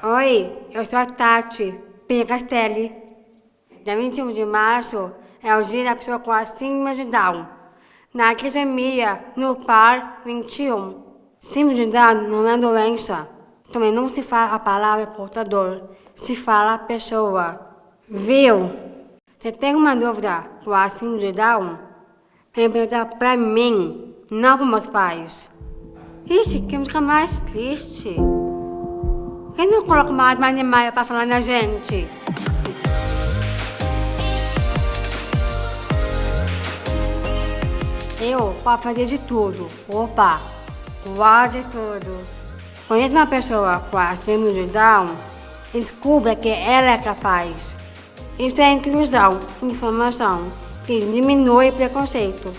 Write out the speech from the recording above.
Oi, eu sou a Tati Picastelli. Dia 21 de março é o dia da pessoa com a síndrome de Down. Na quisomia, no par 21. Síndrome de Down não é doença. Também não se fala a palavra portador, se fala a pessoa. Viu? Você tem uma dúvida com a síndrome de Down? Vem perguntar pra mim, não para meus pais. Ixi, que música mais triste. Quem não coloca mais animais pra falar na gente? Eu posso fazer de tudo. Opa, quase tudo. Conhece uma pessoa com a síndrome de Down? Descubra que ela é capaz. Isso é inclusão, informação, que diminui preconceito.